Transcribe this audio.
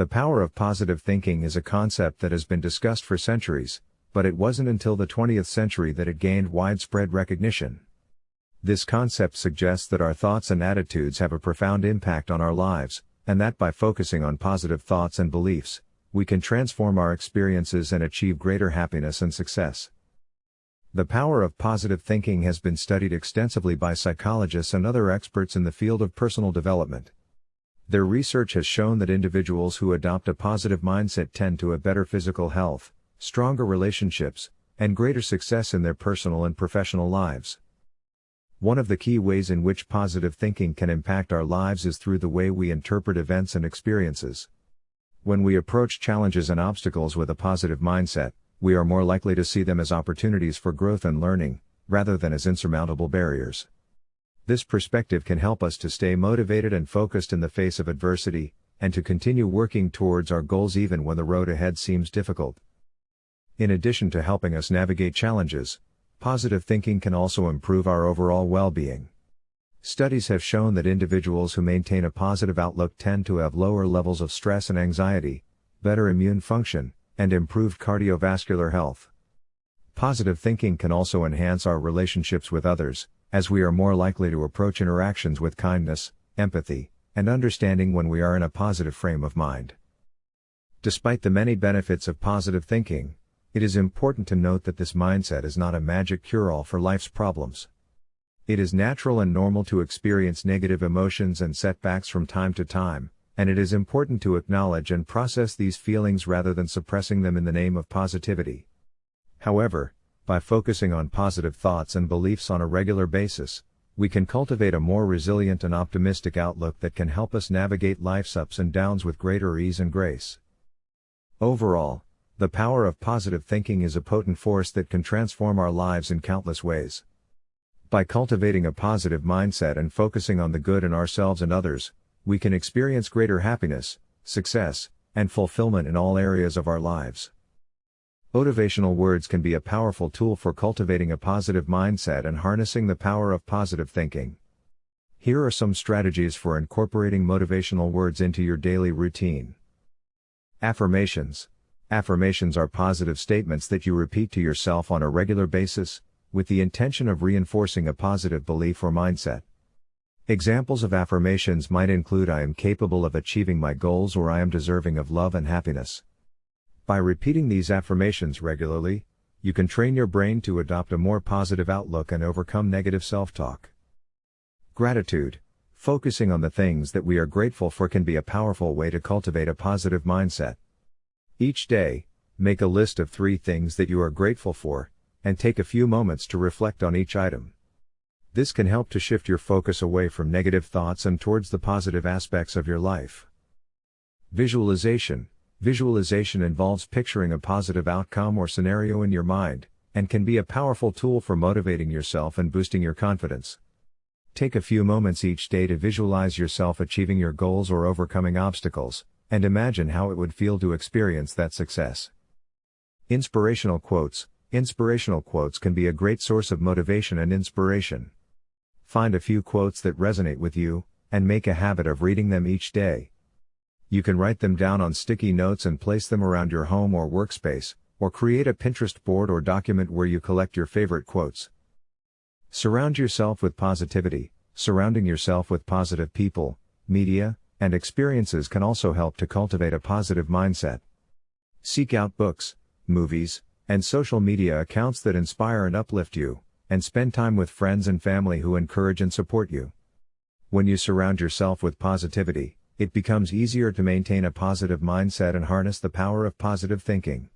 The power of positive thinking is a concept that has been discussed for centuries, but it wasn't until the 20th century that it gained widespread recognition. This concept suggests that our thoughts and attitudes have a profound impact on our lives, and that by focusing on positive thoughts and beliefs, we can transform our experiences and achieve greater happiness and success. The power of positive thinking has been studied extensively by psychologists and other experts in the field of personal development. Their research has shown that individuals who adopt a positive mindset tend to have better physical health, stronger relationships, and greater success in their personal and professional lives. One of the key ways in which positive thinking can impact our lives is through the way we interpret events and experiences. When we approach challenges and obstacles with a positive mindset, we are more likely to see them as opportunities for growth and learning, rather than as insurmountable barriers. This perspective can help us to stay motivated and focused in the face of adversity, and to continue working towards our goals even when the road ahead seems difficult. In addition to helping us navigate challenges, positive thinking can also improve our overall well being. Studies have shown that individuals who maintain a positive outlook tend to have lower levels of stress and anxiety, better immune function, and improved cardiovascular health. Positive thinking can also enhance our relationships with others, as we are more likely to approach interactions with kindness, empathy, and understanding when we are in a positive frame of mind. Despite the many benefits of positive thinking, it is important to note that this mindset is not a magic cure all for life's problems. It is natural and normal to experience negative emotions and setbacks from time to time, and it is important to acknowledge and process these feelings rather than suppressing them in the name of positivity. However, by focusing on positive thoughts and beliefs on a regular basis, we can cultivate a more resilient and optimistic outlook that can help us navigate life's ups and downs with greater ease and grace. Overall, the power of positive thinking is a potent force that can transform our lives in countless ways. By cultivating a positive mindset and focusing on the good in ourselves and others, we can experience greater happiness, success, and fulfillment in all areas of our lives. Motivational words can be a powerful tool for cultivating a positive mindset and harnessing the power of positive thinking. Here are some strategies for incorporating motivational words into your daily routine. Affirmations. Affirmations are positive statements that you repeat to yourself on a regular basis, with the intention of reinforcing a positive belief or mindset. Examples of affirmations might include I am capable of achieving my goals or I am deserving of love and happiness. By repeating these affirmations regularly, you can train your brain to adopt a more positive outlook and overcome negative self talk. Gratitude. Focusing on the things that we are grateful for can be a powerful way to cultivate a positive mindset. Each day, make a list of three things that you are grateful for, and take a few moments to reflect on each item. This can help to shift your focus away from negative thoughts and towards the positive aspects of your life. Visualization. Visualization involves picturing a positive outcome or scenario in your mind, and can be a powerful tool for motivating yourself and boosting your confidence. Take a few moments each day to visualize yourself achieving your goals or overcoming obstacles, and imagine how it would feel to experience that success. Inspirational quotes Inspirational quotes can be a great source of motivation and inspiration. Find a few quotes that resonate with you, and make a habit of reading them each day. You can write them down on sticky notes and place them around your home or workspace, or create a Pinterest board or document where you collect your favorite quotes. Surround yourself with positivity. Surrounding yourself with positive people, media, and experiences can also help to cultivate a positive mindset. Seek out books, movies, and social media accounts that inspire and uplift you, and spend time with friends and family who encourage and support you. When you surround yourself with positivity, it becomes easier to maintain a positive mindset and harness the power of positive thinking.